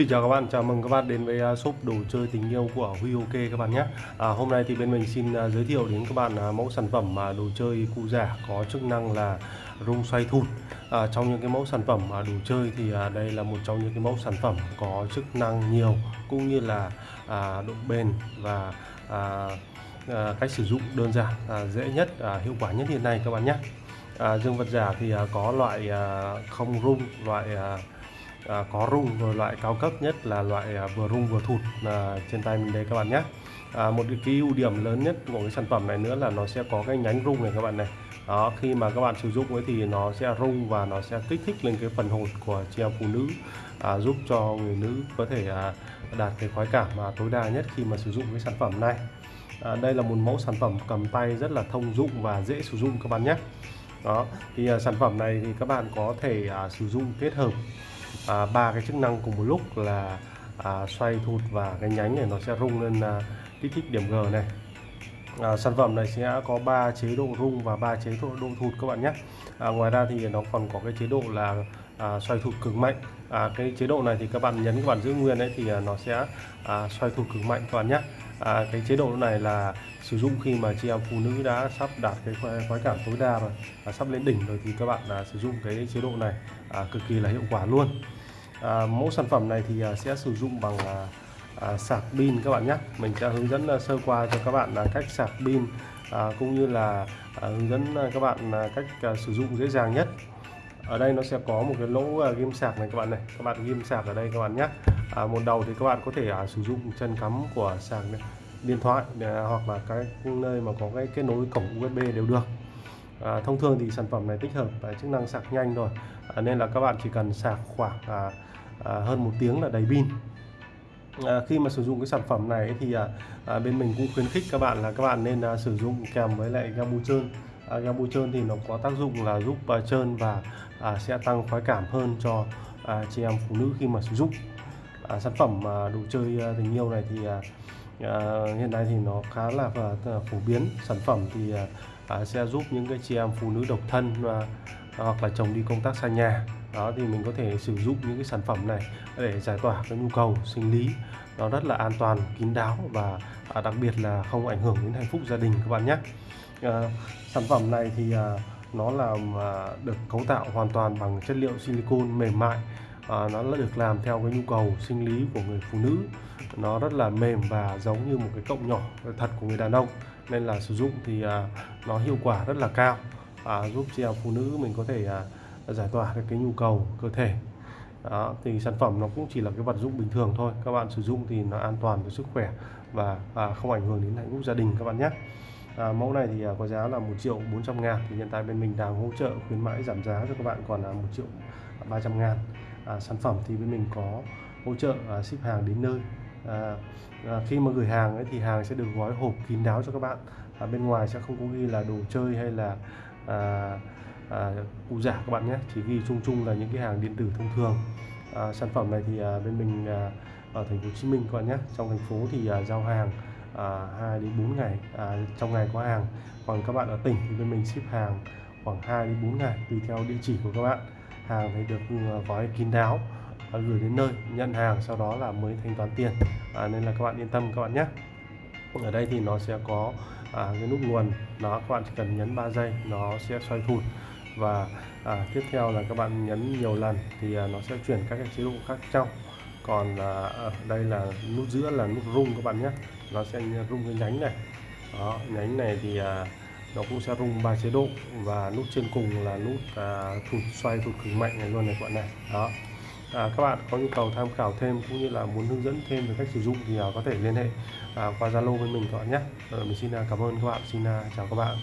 Xin chào các bạn, chào mừng các bạn đến với à, shop đồ chơi tình yêu của Huy OK các bạn nhé. À, Hôm nay thì bên mình xin à, giới thiệu đến các bạn à, mẫu sản phẩm mà đồ chơi cụ giả có chức năng là rung xoay thụt à, Trong những cái mẫu sản phẩm mà đồ chơi thì đây là một trong những cái mẫu sản phẩm có chức năng nhiều cũng như là à, độ bền và à, à, cách sử dụng đơn giản, à, dễ nhất, à, hiệu quả nhất hiện nay các bạn nhé. À, Dương vật giả thì à, có loại à, không rung, loại à, à, có rung rồi loại cao cấp nhất là loại à, vừa rung vừa thụt à, trên tay mình đây các bạn nhé. À, một cái ưu điểm lớn nhất của cái sản phẩm này nữa là nó sẽ có cái nhánh rung này các bạn này. Đó khi mà các bạn sử dụng ấy thì nó sẽ rung và nó sẽ kích thích lên cái phần hột của chị em phụ nữ à, giúp cho người nữ có thể à, đạt cái khoái cảm mà tối đa nhất khi mà sử dụng cái sản phẩm này. À, đây là một mẫu sản phẩm cầm tay rất là thông dụng và dễ sử dụng các bạn nhé. Đó thì à, sản phẩm này thì các bạn có thể à, sử dụng kết hợp À, ba à, cái chức năng cùng một lúc là à, xoay thụt và cái nhánh này nó sẽ rung lên à, kích thích điểm G này. À, sản phẩm này sẽ có 3 chế độ rung và 3 chế độ độ thụt các bạn nhé. À, ngoài ra thì nó còn có cái chế độ là à, xoay thụt cực mạnh. À, cái chế độ này thì các bạn nhấn các bạn giữ nguyên đấy thì à, nó sẽ à, xoay thụt cực mạnh các bạn nhé à, cái chế độ này là sử dụng khi mà chị em phụ nữ đã sắp đạt cái khoái cảm tối đa rồi à, sắp lên đỉnh rồi thì các bạn à, sử dụng cái chế độ này à, cực kỳ là hiệu quả luôn. À, mẫu sản phẩm này thì à, sẽ sử dụng bằng à, à, sạc pin các bạn nhé. Mình sẽ hướng dẫn à, sơ qua cho các bạn là cách sạc pin à, cũng như là à, hướng dẫn à, các bạn à, cách à, sử dụng dễ dàng nhất ở đây nó sẽ có một cái lỗ à, ghim sạc này các bạn này. Các bạn ghim sạc ở đây các bạn nhé. À, một đầu thì các bạn có thể à, sử dụng chân cắm của sạc này, điện thoại để, à, hoặc là cái nơi mà có cái kết nối cổng USB đều được. À, thông thường thì sản phẩm này tích hợp à, chức năng sạc nhanh rồi. À, nên là các bạn chỉ cần sạc khoảng à, à, hơn một tiếng là đầy pin. À, khi mà sử dụng cái sản phẩm này thì à, à, bên mình cũng khuyến khích các bạn là các bạn nên à, sử dụng kèm với lại ga trơn à, ga bôi trơn thì nó có tác dụng là giúp à, trơn và à, sẽ tăng khoái cảm hơn cho à, chị em phụ nữ khi mà sử dụng. À, sản phẩm à, đồ chơi à, tình yêu này thì à, à, hiện nay thì nó khá là à, phổ biến. Sản phẩm thì à, à, sẽ giúp những cái chị em phụ nữ độc thân và à, hoặc là chồng đi công tác xa nhà đó thì mình có thể sử dụng những cái sản phẩm này để giải tỏa cái nhu cầu sinh lý. Nó rất là an toàn kín đáo và à, đặc biệt là không ảnh hưởng đến hạnh phúc gia đình các bạn nhé. À, sản phẩm này thì à, nó là à, được cấu tạo hoàn toàn bằng chất liệu silicon mềm mại. À, nó là được làm theo cái nhu cầu sinh lý của người phụ nữ. Nó rất là mềm và giống như một cái cộng nhỏ thật của người đàn ông. Nên là sử dụng thì à, nó hiệu quả rất là cao. À, giúp chị em phụ nữ mình có thể à, giải tỏa được cái nhu cầu cơ thể. Đó, thì sản phẩm nó cũng chỉ là cái vật dụng bình thường thôi. Các bạn sử dụng thì nó an toàn với sức khỏe và và không ảnh hưởng đến hạnh phúc gia đình các bạn nhé. À, mẫu này thì à, có giá là 1 triệu 400 ngàn thì hiện tại bên mình đang hỗ trợ khuyến mãi giảm giá cho các bạn còn là 1 triệu 300 ngàn. À, sản phẩm thì bên mình có hỗ trợ à, ship hàng đến nơi. À, à, khi mà gửi hàng ấy, thì hàng sẽ được gói hộp kín đáo cho các bạn. À, bên ngoài sẽ không có ghi là đồ chơi hay là à, à, cụ giả các bạn nhé chỉ ghi chung chung là những cái hàng điện tử thông thường. À, sản phẩm này thì à, bên mình à, ở thành phố Hồ Chí Minh các bạn nhé trong thành phố thì à, giao hàng à, 2 đến 4 ngày à, trong ngày có hàng. Còn các bạn ở tỉnh thì bên mình ship hàng khoảng 2 đến 4 ngày tùy theo địa chỉ của các bạn. Hàng thì được ừ, gói kín đáo à, gửi đến nơi nhận hàng sau đó là mới thanh toán tiền. À, nên là các bạn yên tâm các bạn nhé. Ở đây thì nó sẽ có à, cái nút nguồn nó các bạn chỉ cần nhấn 3 giây nó sẽ xoay thụt và à, tiếp theo là các bạn nhấn nhiều lần thì à, nó sẽ chuyển các cái chế độ khác trong còn à, ở đây là nút giữa là nút rung các bạn nhé. Nó sẽ rung cái nhánh này. Đó nhánh này thì à, nó cũng sẽ rung ba chế độ. Và nút trên cùng là nút à, thụt xoay thụt cực mạnh này luôn này các bạn này. Đó. À, các bạn có nhu cầu tham khảo thêm cũng như là muốn hướng dẫn thêm về cách sử dụng thì à, có thể liên hệ à, qua Zalo với mình các bạn nhé. À, mình xin à, cảm ơn các bạn. Xin à, chào các bạn.